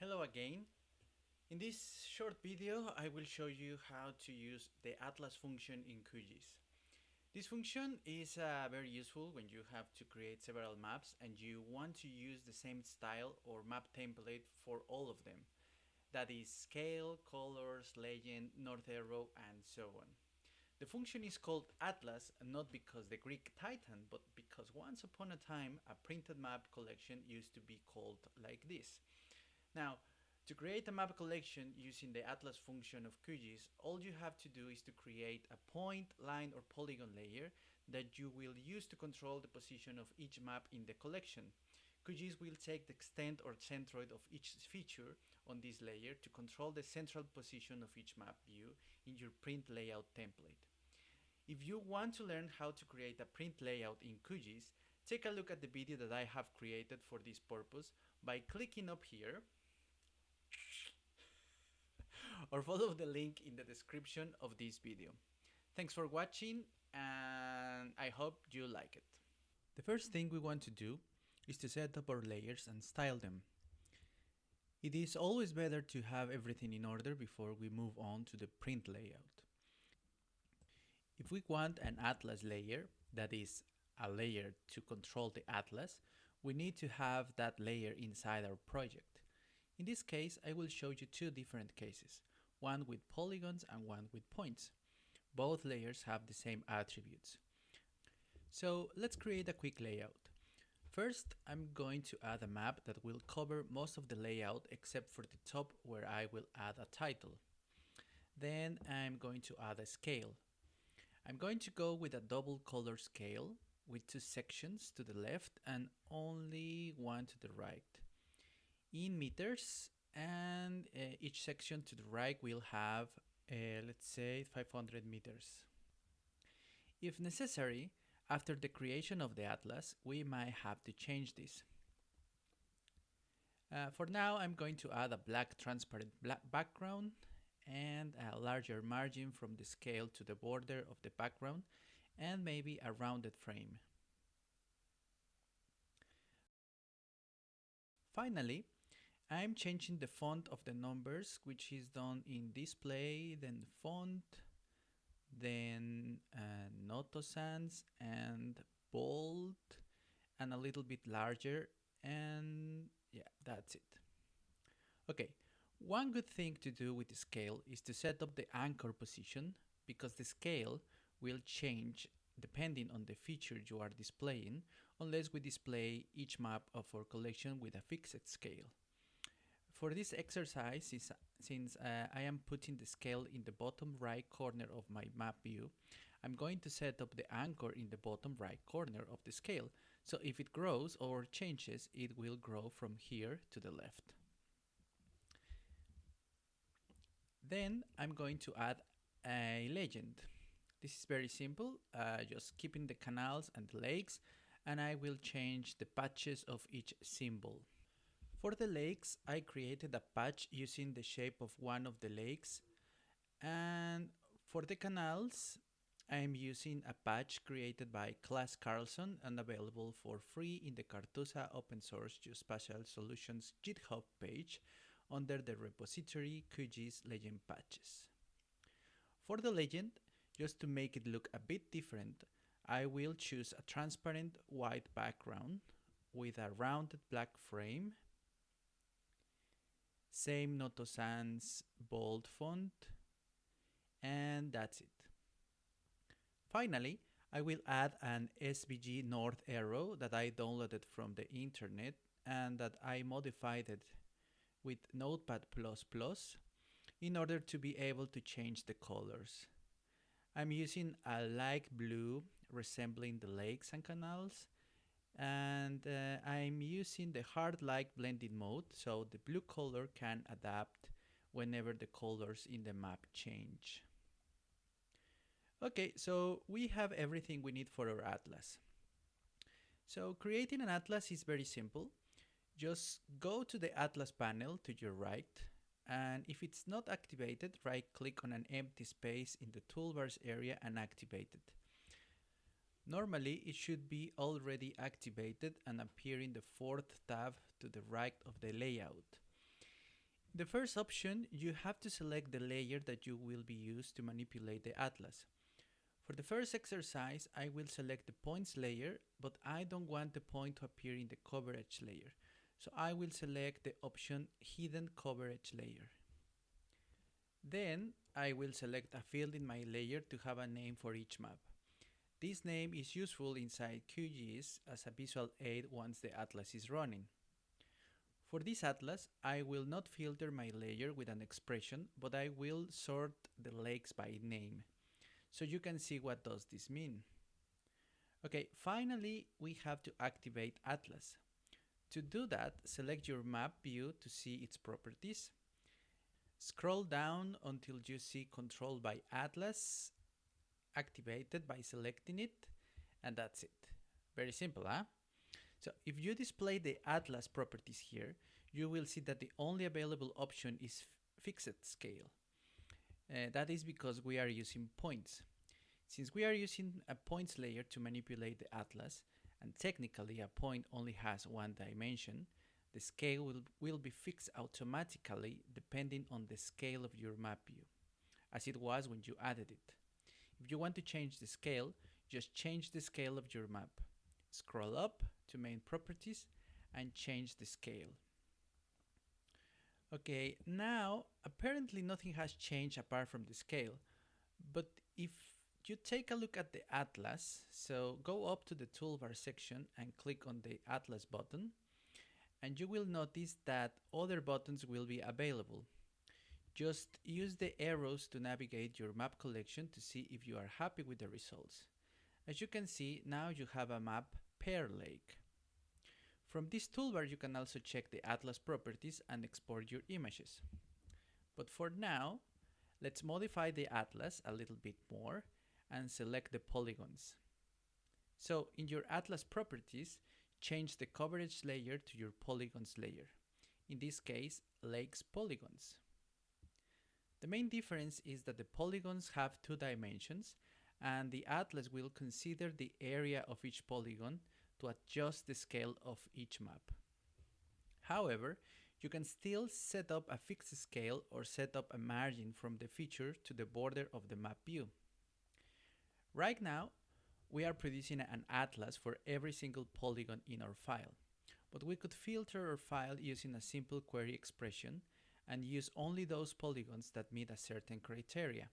Hello again. In this short video I will show you how to use the atlas function in QGIS. This function is uh, very useful when you have to create several maps and you want to use the same style or map template for all of them. That is scale, colors, legend, north arrow and so on. The function is called atlas not because the Greek titan but because once upon a time a printed map collection used to be called like this. Now, to create a map collection using the atlas function of QGIS, all you have to do is to create a point, line or polygon layer that you will use to control the position of each map in the collection. QGIS will take the extent or centroid of each feature on this layer to control the central position of each map view in your print layout template. If you want to learn how to create a print layout in QGIS, take a look at the video that I have created for this purpose by clicking up here or follow the link in the description of this video. Thanks for watching and I hope you like it. The first thing we want to do is to set up our layers and style them. It is always better to have everything in order before we move on to the print layout. If we want an atlas layer, that is a layer to control the atlas, we need to have that layer inside our project. In this case, I will show you two different cases, one with polygons and one with points. Both layers have the same attributes. So let's create a quick layout. First, I'm going to add a map that will cover most of the layout except for the top where I will add a title. Then I'm going to add a scale. I'm going to go with a double color scale with two sections to the left and only one to the right in meters and uh, each section to the right will have uh, let's say 500 meters. If necessary, after the creation of the atlas, we might have to change this. Uh, for now, I'm going to add a black transparent black background and a larger margin from the scale to the border of the background and maybe a rounded frame. Finally, I'm changing the font of the numbers, which is done in display, then font, then uh, Noto Sans and bold, and a little bit larger, and yeah, that's it. Okay, one good thing to do with the scale is to set up the anchor position, because the scale will change depending on the feature you are displaying, unless we display each map of our collection with a fixed scale. For this exercise, since uh, I am putting the scale in the bottom right corner of my map view, I'm going to set up the anchor in the bottom right corner of the scale. So if it grows or changes, it will grow from here to the left. Then I'm going to add a legend. This is very simple, uh, just keeping the canals and the lakes, and I will change the patches of each symbol. For the lakes, I created a patch using the shape of one of the lakes. And for the canals, I am using a patch created by Klas Karlsson and available for free in the Cartusa open source Geospatial Solutions GitHub page under the repository QGIS legend patches. For the legend, just to make it look a bit different, I will choose a transparent white background with a rounded black frame same Noto Sans bold font and that's it. Finally, I will add an SVG north arrow that I downloaded from the internet and that I modified it with Notepad++ in order to be able to change the colors. I'm using a light blue resembling the lakes and canals and uh, I'm using the hard light blending mode so the blue color can adapt whenever the colors in the map change. Okay, so we have everything we need for our atlas. So creating an atlas is very simple. Just go to the atlas panel to your right and if it's not activated, right click on an empty space in the toolbars area and activate it. Normally, it should be already activated and appear in the fourth tab to the right of the layout. The first option, you have to select the layer that you will be used to manipulate the atlas. For the first exercise, I will select the points layer, but I don't want the point to appear in the coverage layer. So I will select the option hidden coverage layer. Then I will select a field in my layer to have a name for each map. This name is useful inside QGIS as a visual aid once the atlas is running. For this atlas, I will not filter my layer with an expression, but I will sort the lakes by name. So you can see what does this mean. Okay, finally, we have to activate Atlas. To do that, select your map view to see its properties. Scroll down until you see Control by Atlas activated by selecting it, and that's it. Very simple, huh? So if you display the Atlas properties here, you will see that the only available option is fixed scale. Uh, that is because we are using points. Since we are using a points layer to manipulate the atlas, and technically a point only has one dimension, the scale will, will be fixed automatically depending on the scale of your map view, as it was when you added it. If you want to change the scale, just change the scale of your map. Scroll up to main properties and change the scale. Okay, now apparently nothing has changed apart from the scale, but if you take a look at the atlas, so go up to the toolbar section and click on the atlas button, and you will notice that other buttons will be available. Just use the arrows to navigate your map collection to see if you are happy with the results. As you can see, now you have a map Pear Lake. From this toolbar you can also check the atlas properties and export your images. But for now, let's modify the atlas a little bit more and select the polygons. So in your atlas properties, change the coverage layer to your polygons layer. In this case, lakes polygons. The main difference is that the polygons have two dimensions and the atlas will consider the area of each polygon to adjust the scale of each map. However, you can still set up a fixed scale or set up a margin from the feature to the border of the map view. Right now, we are producing an atlas for every single polygon in our file, but we could filter our file using a simple query expression and use only those polygons that meet a certain criteria.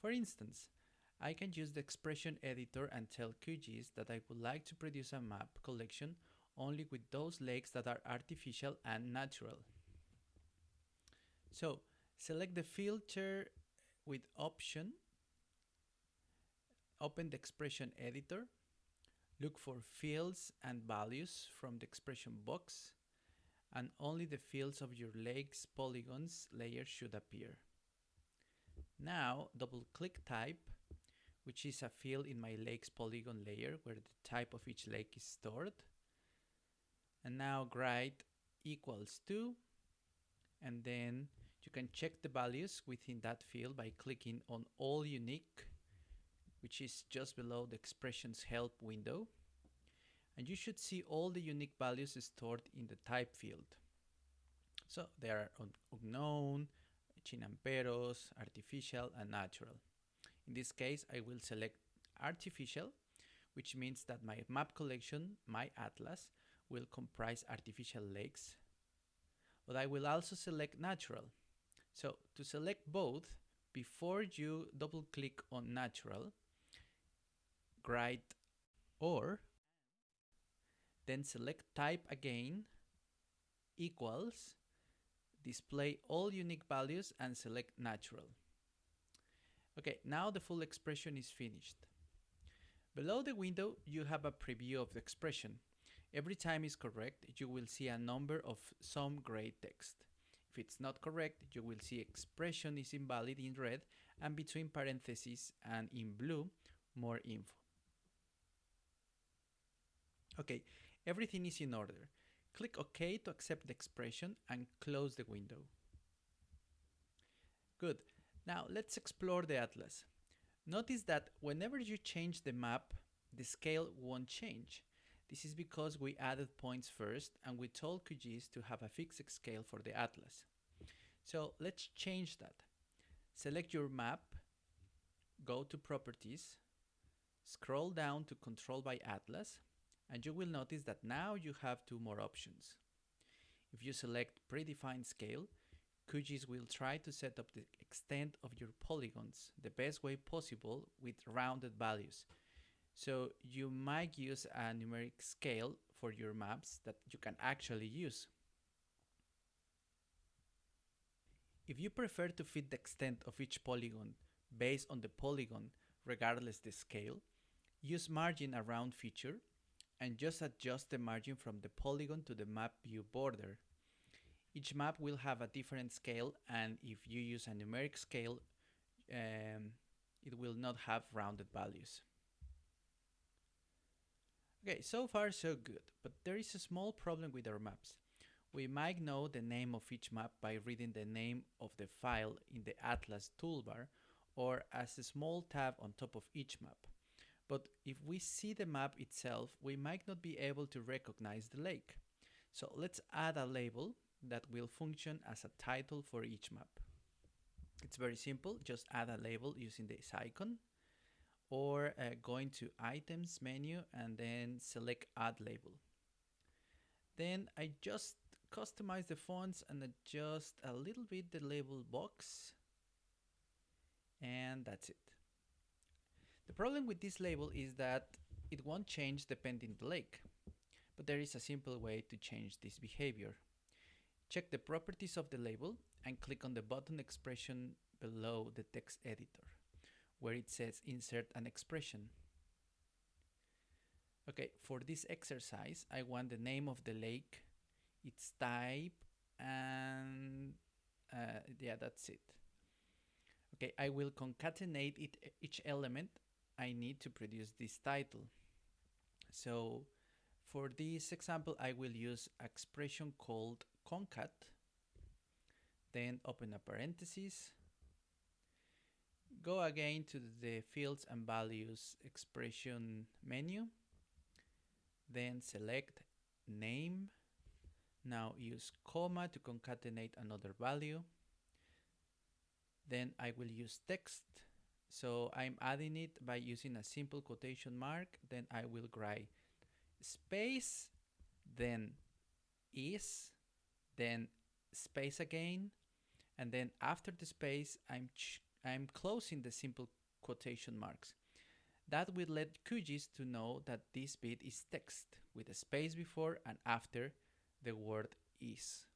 For instance, I can use the expression editor and tell QGIS that I would like to produce a map collection only with those lakes that are artificial and natural. So select the filter with option, open the expression editor, look for fields and values from the expression box, and only the fields of your lakes polygons layer should appear. Now double click type which is a field in my lakes polygon layer where the type of each lake is stored. And now write equals to, and then you can check the values within that field by clicking on all unique, which is just below the expressions help window. And you should see all the unique values stored in the type field. So they are unknown, chinamperos, artificial, and natural. In this case, I will select artificial, which means that my map collection, my atlas, will comprise artificial lakes. But I will also select natural. So to select both, before you double click on natural, write or, then select type again, equals, display all unique values and select natural. Okay, now the full expression is finished. Below the window, you have a preview of the expression. Every time is correct, you will see a number of some gray text. If it's not correct, you will see expression is invalid in red and between parentheses and in blue, more info. Okay, everything is in order. Click OK to accept the expression and close the window. Good. Now let's explore the atlas. Notice that whenever you change the map, the scale won't change. This is because we added points first and we told QGIS to have a fixed scale for the atlas. So let's change that. Select your map, go to properties, scroll down to control by atlas, and you will notice that now you have two more options. If you select predefined scale, QGIS will try to set up the extent of your polygons the best way possible with rounded values. So you might use a numeric scale for your maps that you can actually use. If you prefer to fit the extent of each polygon based on the polygon regardless the scale, use margin around feature and just adjust the margin from the polygon to the map view border. Each map will have a different scale and if you use a numeric scale, um, it will not have rounded values. Okay, so far so good, but there is a small problem with our maps. We might know the name of each map by reading the name of the file in the Atlas toolbar or as a small tab on top of each map. But if we see the map itself, we might not be able to recognize the lake. So let's add a label that will function as a title for each map. It's very simple, just add a label using this icon or uh, going to items menu and then select add label. Then I just customize the fonts and adjust a little bit the label box and that's it. The problem with this label is that it won't change depending the lake, but there is a simple way to change this behavior. Check the properties of the label and click on the button expression below the text editor where it says insert an expression. Okay, for this exercise, I want the name of the lake, its type, and uh, yeah, that's it. Okay, I will concatenate it, each element I need to produce this title. So for this example, I will use expression called concat, then open a parenthesis, go again to the fields and values expression menu, then select name, now use comma to concatenate another value, then I will use text so I'm adding it by using a simple quotation mark then I will write space then is then space again and then after the space I'm I'm closing the simple quotation marks. That will let QGIS to know that this bit is text with a space before and after the word is.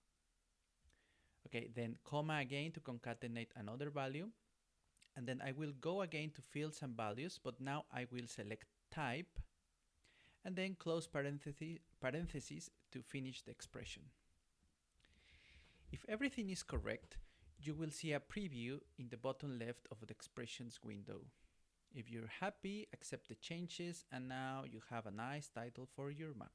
Okay then comma again to concatenate another value and then I will go again to fields and values but now I will select type and then close parentheses, parentheses to finish the expression. If everything is correct, you will see a preview in the bottom left of the expressions window. If you're happy, accept the changes and now you have a nice title for your map.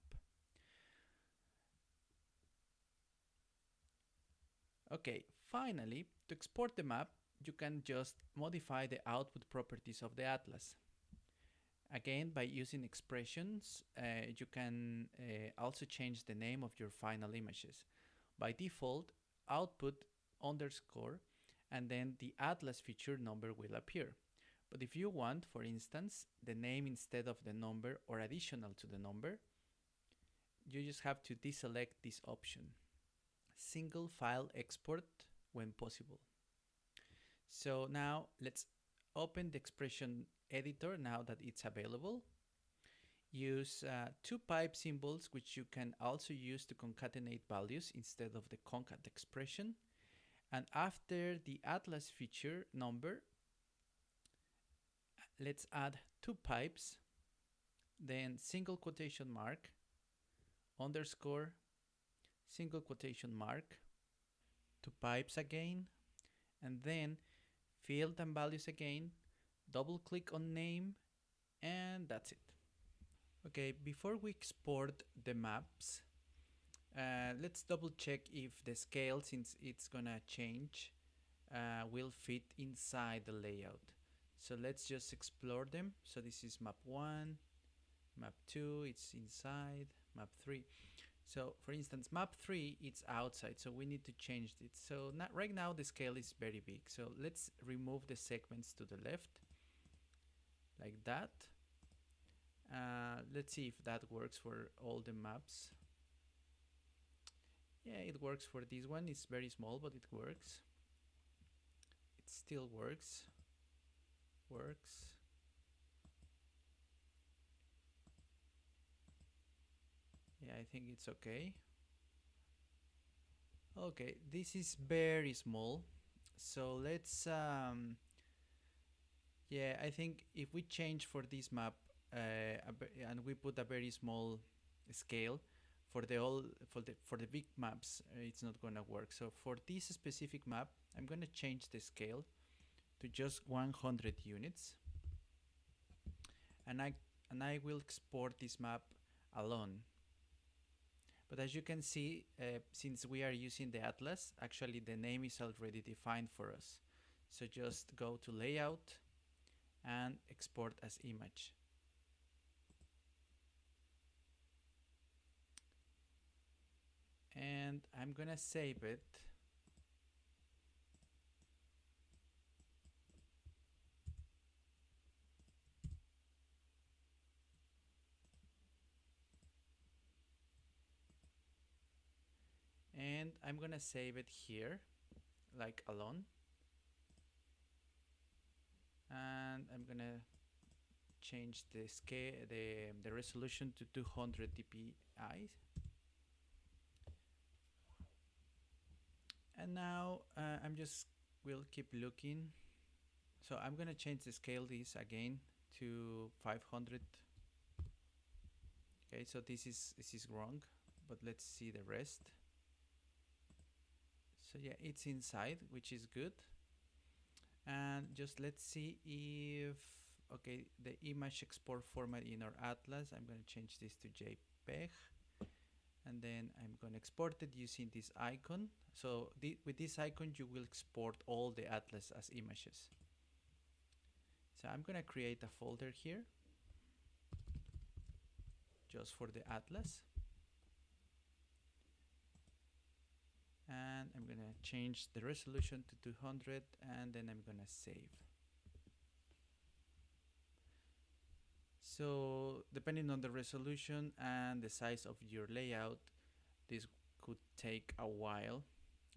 Okay, finally, to export the map, you can just modify the output properties of the atlas. Again, by using expressions, uh, you can uh, also change the name of your final images. By default, output underscore and then the atlas feature number will appear. But if you want, for instance, the name instead of the number or additional to the number, you just have to deselect this option. Single file export when possible. So now let's open the expression editor now that it's available. Use uh, two pipe symbols which you can also use to concatenate values instead of the concat expression. And after the atlas feature number, let's add two pipes, then single quotation mark, underscore, single quotation mark, two pipes again, and then field and values again, double click on name, and that's it. Okay, before we export the maps, uh, let's double check if the scale, since it's gonna change, uh, will fit inside the layout. So let's just explore them. So this is map 1, map 2, it's inside, map 3. So for instance, map 3, it's outside, so we need to change it. So not, right now the scale is very big. So let's remove the segments to the left, like that. Uh, let's see if that works for all the maps. Yeah, it works for this one. It's very small, but it works. It still works. Works. Yeah I think it's okay. Okay this is very small. So let's um, yeah I think if we change for this map uh, and we put a very small scale for the all for the for the big maps uh, it's not gonna work. So for this specific map I'm gonna change the scale to just 100 units. And I and I will export this map alone but as you can see, uh, since we are using the atlas, actually the name is already defined for us. So just go to layout and export as image. And I'm gonna save it and I'm gonna save it here like alone. And I'm gonna change the scale the, the resolution to 200 dpi and now uh, I'm just will keep looking. So I'm gonna change the scale this again to 500 okay so this is this is wrong but let's see the rest so yeah it's inside which is good. And just let's see if okay the image export format in our atlas I'm going to change this to JPEG. And then I'm going to export it using this icon. So th with this icon you will export all the atlas as images. So I'm going to create a folder here just for the atlas and I'm gonna change the resolution to 200 and then I'm gonna save. So depending on the resolution and the size of your layout this could take a while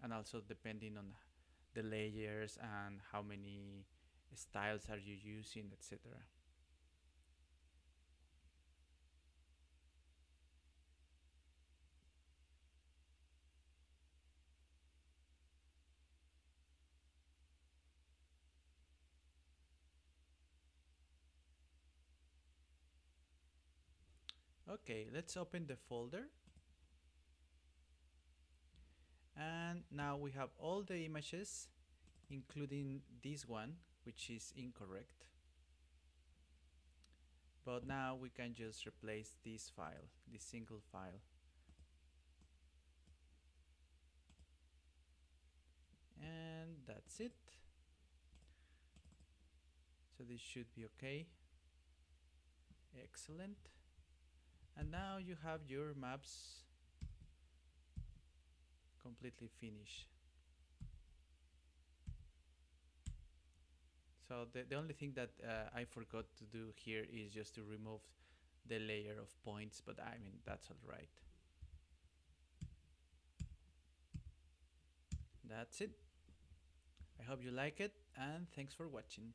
and also depending on the layers and how many styles are you using etc Okay, let's open the folder. And now we have all the images, including this one, which is incorrect. But now we can just replace this file, this single file. And that's it. So this should be okay. Excellent and now you have your maps completely finished. So the, the only thing that uh, I forgot to do here is just to remove the layer of points but I mean that's alright that's it. I hope you like it and thanks for watching